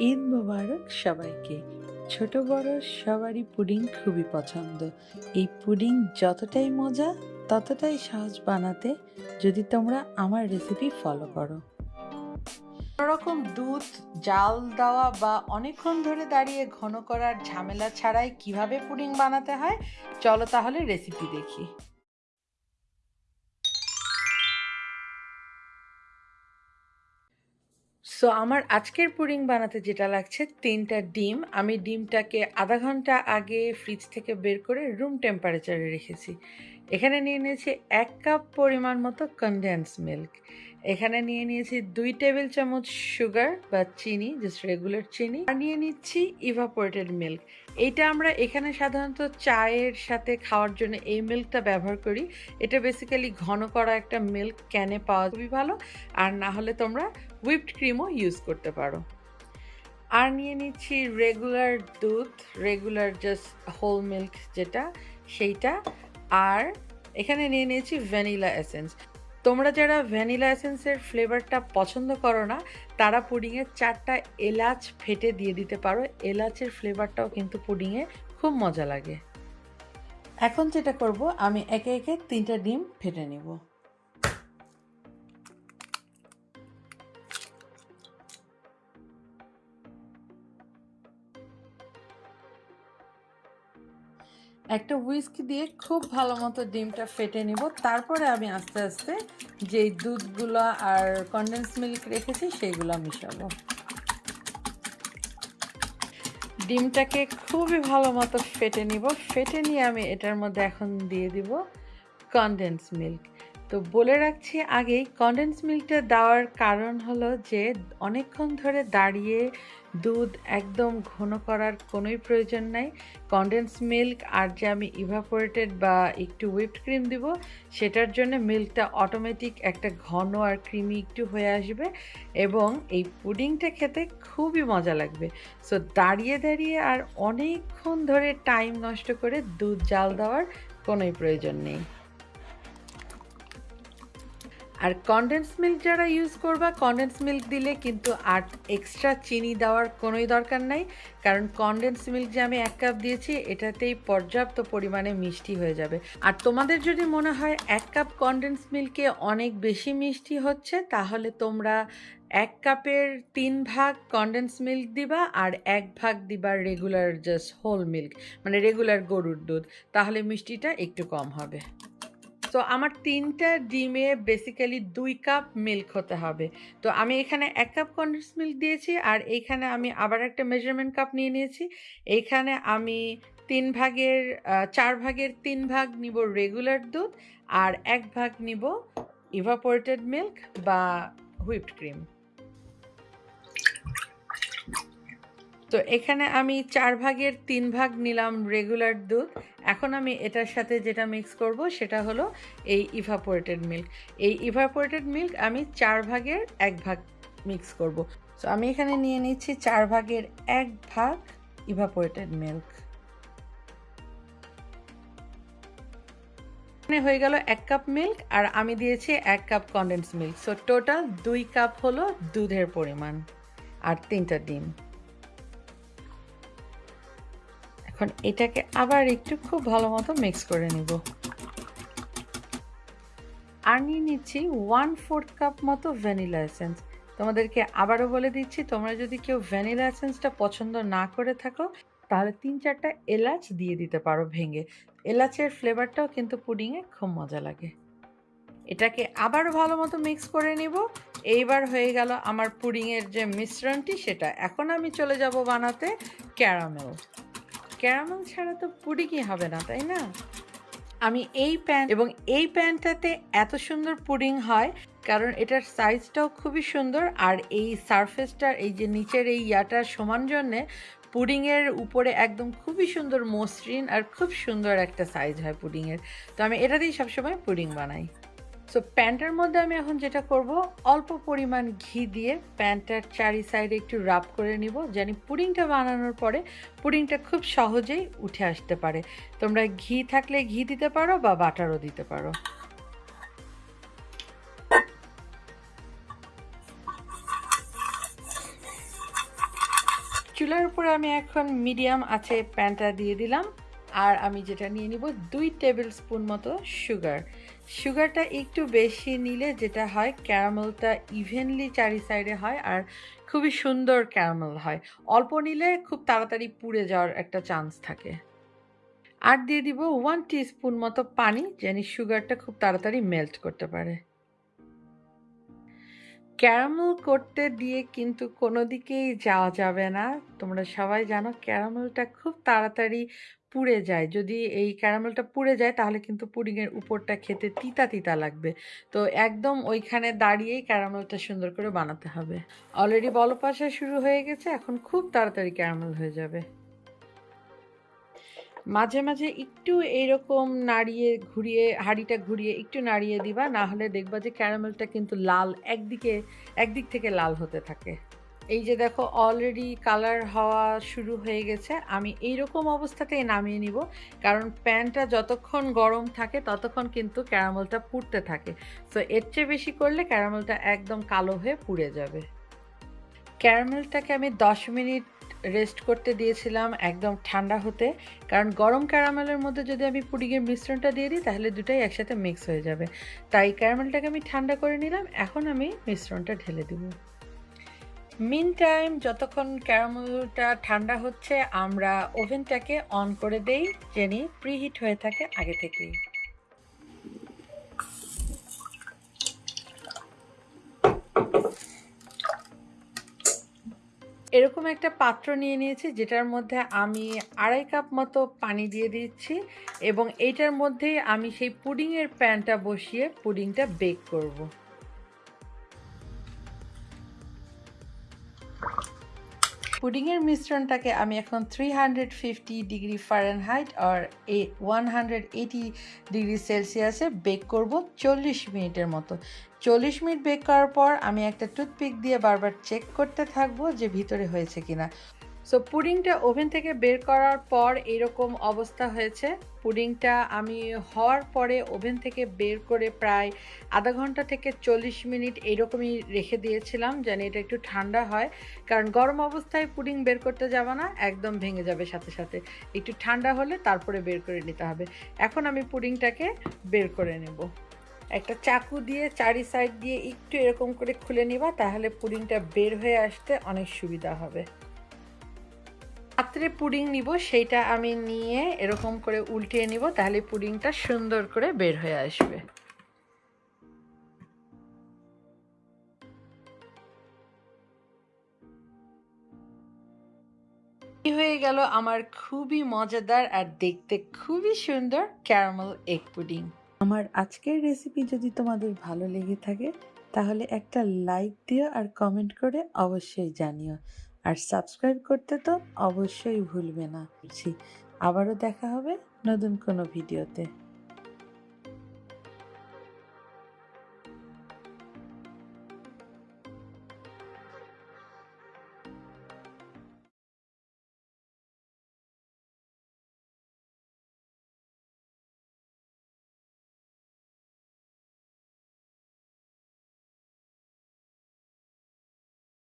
ঈদ মোবারক সবাইকে। ছোট বড় সবারই পুডিং খুবই পছন্দ। এই পুডিং যতটাই মজা, ততটাই সহজ বানাতে যদি তোমরা আমার রেসিপি ফলো করো। রকম দুধ, জাল দেওয়া বা অনেকক্ষণ ধরে দাঁড়িয়ে ঘন করার ঝামেলা ছাড়াই কীভাবে পুডিং বানাতে হয়, চলো তাহলে রেসিপি দেখি। সো আমার আজকের পুডিং বানাতে যেটা লাগছে, তিনটা ডিম। আমি ডিমটাকে আধা ঘণ্টা আগে ফ্রিজ থেকে বের করে রুম টেম্পারেচারে রেখেছি। এখানে নিয়ে নিয়েছি এক কাপ পরিমাণ মতো কনডেন্স মিল্ক এখানে নিয়ে নিয়েছি দুই টেবিল চামচ সুগার বা চিনি জাস্ট রেগুলার চিনি। আর নিয়ে নিচ্ছি ইভাপোরেটেড মিল্ক এইটা আমরা এখানে সাধারণত চায়ের সাথে খাওয়ার জন্য এই মিল্কটা ব্যবহার করি। এটা বেসিক্যালি ঘন করা একটা মিল্ক ক্যানে পাওয়া খুবই ভালো। আর না হলে তোমরা হুইপড ক্রিমও ইউজ করতে পারো। আর নিয়ে নিচ্ছি রেগুলার দুধ রেগুলার জাস্ট হোল মিল্ক যেটা, সেইটা। আর এখানে নিয়ে নিয়েছি ভ্যানিলা এসেন্স। তোমরা যারা ভ্যানিলা এসেন্সের ফ্লেভারটা পছন্দ করো না, তারা পুডিংয়ে চারটা এলাচ ফেটে দিয়ে দিতে পারো। এলাচের ফ্লেভারটাও কিন্তু পুডিংয়ে খুব মজা লাগে। এখন যেটা করব, আমি একে একে তিনটা ডিম ফেটে নিব। একটা হুইস্ক দিয়ে খুব ভালো মতো ডিমটা ফেটে নিব। তারপরে আমি আস্তে আস্তে যেই দুধগুলো আর কন্ডেন্স মিল্ক রেখেছি, সেইগুলো মিশাবো। ডিমটাকে খুবই ভালো মতো ফেটে নিব। ফেটে নিয়ে আমি এটার মধ্যে এখন দিয়ে দিব কন্ডেন্স মিল্ক তো বলে রাখছি আগেই কন্ডেন্স মিল্কটা দেওয়ার কারণ হলো যে, অনেকক্ষণ ধরে দাঁড়িয়ে দুধ একদম ঘন করার কোনোই প্রয়োজন নাই। কন্ডেন্স মিল্ক আর যে আমি ইভাপোরেটেড বা একটু হুইপড ক্রিম দিব, সেটার জন্য মিল্কটা অটোমেটিক একটা ঘন আর ক্রিমি একটু হয়ে আসবে এবং এই পুডিংটা খেতে খুবই মজা লাগবে। সো দাঁড়িয়ে দাঁড়িয়ে আর অনেকক্ষণ ধরে টাইম নষ্ট করে দুধ জাল দেওয়ার কোনোই প্রয়োজন নেই। আর কনডেন্স মিল্ক যারা ইউজ করবা কনডেন্স মিল্ক দিলে কিন্তু আর এক্সট্রা চিনি দেওয়ার কোনোই দরকার নাই। কারণ কনডেন্স মিল্ক যে আমি এক কাপ দিয়েছি, এটাতেই পর্যাপ্ত পরিমাণে মিষ্টি হয়ে যাবে। আর তোমাদের যদি মনে হয় এক কাপ কনডেন্স মিল্কে অনেক বেশি মিষ্টি হচ্ছে, তাহলে তোমরা এক কাপের তিন ভাগ কনডেন্স মিল্ক দিবা আর এক ভাগ দিবা রেগুলার জাস্ট হোল মিল্ক মানে রেগুলার গরুর দুধ। তাহলে মিষ্টিটা একটু কম হবে। তো আমার তিনটা ডিমে বেসিক্যালি দুই কাপ মিল্ক হতে হবে। তো আমি এখানে এক কাপ কন্ডেন্স মিল্ক দিয়েছি আর এইখানে আমি আবার একটা মেজারমেন্ট কাপ নিয়ে নিয়েছি। এইখানে আমি তিন ভাগের চার ভাগের তিন ভাগ নিব রেগুলার দুধ আর এক ভাগ নিব ইভাপোরেটেড মিল্ক বা হুইপড ক্রিম তো এখানে আমি চার ভাগের তিন ভাগ নিলাম রেগুলার দুধ এখন আমি এটার সাথে যেটা মিক্স করব সেটা হলো এই ইভাপোরেটেড মিল্ক এই ইভাপোরেটেড মিল্ক আমি চার ভাগের এক ভাগ মিক্স করব। তো আমি এখানে নিয়ে নিচ্ছি চার ভাগের এক ভাগ ইভাপোরেটেড মিল্ক হয়ে গেল এক কাপ মিল্ক আর আমি দিয়েছি এক cup condense milk so total দুই কাপ হলো দুধের পরিমাণ আর তিনটা ডিম। এখন এটাকে আবার একটু খুব ভালো মতো মিক্স করে নিব। আর নিয়ে নিচ্ছি ওয়ান ফোর্থ কাপ মতো ভ্যানিলা এসেন্স তোমাদেরকে আবারও বলে দিচ্ছি, তোমরা যদি কেউ ভ্যানিলা এসেন্সটা পছন্দ না করে থাকো, তাহলে তিন চারটা এলাচ দিয়ে দিতে পারো ভেঙে। এলাচের ফ্লেভারটাও কিন্তু পুডিংয়ে খুব মজা লাগে। এটাকে আবার ভালো মতো মিক্স করে নিব। এইবার হয়ে গেল আমার পুডিংয়ের যে মিশ্রণটি, সেটা। এখন আমি চলে যাব বানাতে ক্যারামেল ক্যারামেল ছাড়া তো পুডিংই হবে না তাই না? আমি এই প্যান এবং এই প্যানটাতে এত সুন্দর পুডিং হয় কারণ এটার সাইজটাও খুবই সুন্দর আর এই সারফেসটার এই যে নিচের এই ইয়াটার সমান জন্যে পুডিংয়ের উপরে একদম খুবই সুন্দর মসৃণ আর খুব সুন্দর একটা সাইজ হয় পুডিংয়ের। তো আমি এটা দিয়েই সবসময় পুডিং বানাই। সো প্যান্টার মধ্যে আমি এখন যেটা করব, অল্প পরিমাণ ঘি দিয়ে প্যান্টার চারি সাইডে একটু রাব করে নিব জানি পুডিংটা বানানোর পরে পুডিংটা খুব সহজেই উঠে আসতে পারে। তোমরা ঘি থাকলে ঘি দিতে পারো বা বাটারও দিতে পারো। চুলার উপরে আমি এখন মিডিয়াম আছে প্যানটা দিয়ে দিলাম। আর আমি যেটা নিয়ে নিব দুই টেবিল স্পুন মতো সুগার। সুগারটা একটু বেশি নিলে যেটা হয়, ক্যারামেলটা ইভেনলি চারি সাইডে হয় আর খুবই সুন্দর ক্যারামেল হয়। অল্প নিলে খুব তাড়াতাড়ি পুড়ে যাওয়ার একটা চান্স থাকে। আর দিয়ে দিব ওয়ান স্পুন মতো পানি, যেন সুগারটা খুব তাড়াতাড়ি মেল্ট করতে পারে। ক্যারামেল করতে দিয়ে কিন্তু কোনো দিকেই যাওয়া যাবে না। তোমরা সবাই জানো ক্যারামেলটা খুব তাড়াতাড়ি পুড়ে যায়। যদি এই ক্যারামেলটা পুড়ে যায়, তাহলে কিন্তু পুডিংয়ের উপরটা খেতে তিতা তিতা লাগবে। তো একদম ওইখানে দাঁড়িয়েই ক্যারামেলটা সুন্দর করে বানাতে হবে। অলরেডি বলপাশা শুরু হয়ে গেছে, এখন খুব তাড়াতাড়ি ক্যারামেল হয়ে যাবে। মাঝে মাঝে একটু এইরকম নাড়িয়ে ঘুরিয়ে, হাঁড়িটা ঘুরিয়ে একটু নাড়িয়ে দিবা, না হলে দেখবা যে ক্যারামেলটা কিন্তু লাল, একদিকে, একদিক থেকে লাল হতে থাকে। এই যে দেখো অলরেডি কালার হওয়া শুরু হয়ে গেছে। আমি এই রকম অবস্থাতেই নামিয়ে নিব, কারণ প্যানটা যতক্ষণ গরম থাকে, ততক্ষণ কিন্তু ক্যারামেলটা পুড়তে থাকে। তো এর চেয়ে বেশি করলে ক্যারামেলটা একদম কালো হয়ে পুড়ে যাবে। ক্যারামেলটাকে আমি দশ মিনিট রেস্ট করতে দিয়েছিলাম একদম ঠান্ডা হতে। কারণ গরম ক্যারামেলের মধ্যে যদি আমি পুডিংয়ের মিশ্রণটা দিয়ে দিই, তাহলে দুটাই একসাথে মিক্স হয়ে যাবে। তাই ক্যারামেলটাকে আমি ঠান্ডা করে নিলাম, এখন আমি মিশ্রণটা ঢেলে দিব। মিন টাইম যতক্ষণ ক্যারামেলটা ঠান্ডা হচ্ছে, আমরা ওভেনটাকে অন করে দেই জেনি প্রিহিট হয়ে থাকে আগে থেকেই। এরকম একটা পাত্র নিয়ে নিয়েছি, যেটার মধ্যে আমি আড়াই কাপ মতো পানি দিয়ে দিচ্ছি এবং এইটার মধ্যেই আমি সেই পুডিংয়ের প্যানটা বসিয়ে পুডিংটা বেক করব। পুডিংয়ের মিশ্রণটাকে আমি এখন three hundred fifty degree Fahrenheit আর এ ওয়ান হান্ড্রেড এইটি ডিগ্রি সেলসিয়াসে বেক করব চল্লিশ মিনিটের মতো। চল্লিশ মিনিট বেক করার পর আমি একটা টুথপিক দিয়ে বারবার চেক করতে থাকব যে ভিতরে হয়েছে কিনা। সো পুডিংটা ওভেন থেকে বের করার পর এরকম অবস্থা হয়েছে। পুডিংটা আমি হওয়ার পরে ওভেন থেকে বের করে প্রায় আধা ঘণ্টা থেকে চল্লিশ মিনিট এইরকমই রেখে দিয়েছিলাম যেন এটা একটু ঠান্ডা হয়। কারণ গরম অবস্থায় পুডিং বের করতে যাবে না, একদম ভেঙে যাবে সাথে সাথে। একটু ঠান্ডা হলে তারপরে বের করে নিতে হবে। এখন আমি পুডিংটাকে বের করে নেব। একটা চাকু দিয়ে চারি সাইড দিয়ে একটু এরকম করে খুলে নিবা, তাহলে পুডিংটা বের হয়ে আসতে অনেক সুবিধা হবে। পাত্রে পুডিং নিব, সেইটা আমি নিয়ে এরকম করে উল্টিয়ে নিব, তাহলে পুডিংটা সুন্দর করে বের হয়ে আসবে। হয়ে গেল আমার খুবই মজাদার আর দেখতে খুবই সুন্দর ক্যারামেল এগ পুডিং আমার আজকের রেসিপি যদি তোমাদের ভালো লেগে থাকে, তাহলে একটা লাইক দিও আর কমেন্ট করে অবশ্যই জানিও। আর সাবস্ক্রাইব করতে তো অবশ্যই ভুলবে না। আবারও দেখা হবে নতুন কোনো ভিডিওতে